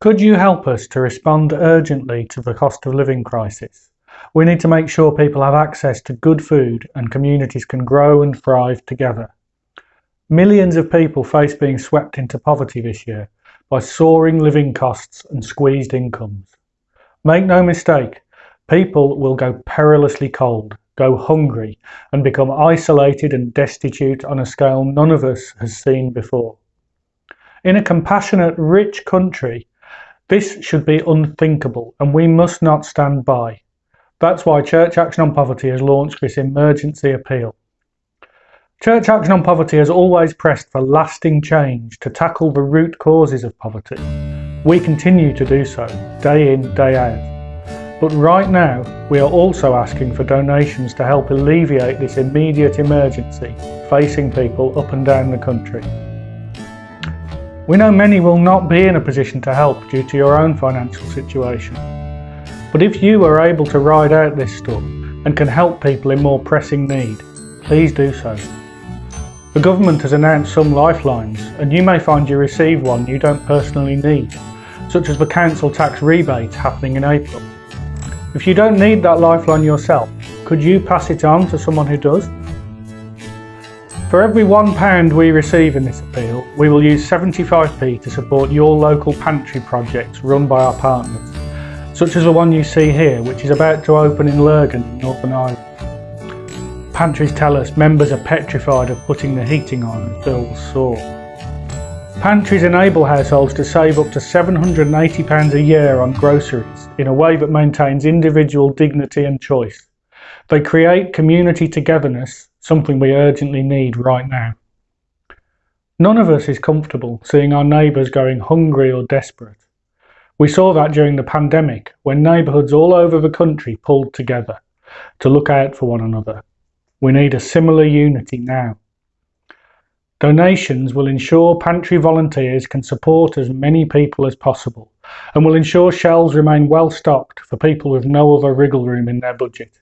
Could you help us to respond urgently to the cost of living crisis? We need to make sure people have access to good food and communities can grow and thrive together. Millions of people face being swept into poverty this year by soaring living costs and squeezed incomes. Make no mistake, people will go perilously cold, go hungry and become isolated and destitute on a scale none of us has seen before. In a compassionate, rich country, this should be unthinkable and we must not stand by. That's why Church Action on Poverty has launched this emergency appeal. Church Action on Poverty has always pressed for lasting change to tackle the root causes of poverty. We continue to do so, day in, day out. But right now, we are also asking for donations to help alleviate this immediate emergency facing people up and down the country. We know many will not be in a position to help due to your own financial situation. But if you are able to ride out this storm and can help people in more pressing need, please do so. The government has announced some lifelines and you may find you receive one you don't personally need, such as the council tax rebate happening in April. If you don't need that lifeline yourself, could you pass it on to someone who does? For every £1 we receive in this appeal, we will use 75p to support your local pantry projects run by our partners, such as the one you see here which is about to open in Lurgan Northern Ireland. Pantries tell us members are petrified of putting the heating on as bills soar. Pantries enable households to save up to £780 a year on groceries in a way that maintains individual dignity and choice. They create community togetherness, something we urgently need right now. None of us is comfortable seeing our neighbours going hungry or desperate. We saw that during the pandemic when neighbourhoods all over the country pulled together to look out for one another we need a similar unity now. Donations will ensure pantry volunteers can support as many people as possible and will ensure shelves remain well stocked for people with no other wriggle room in their budget.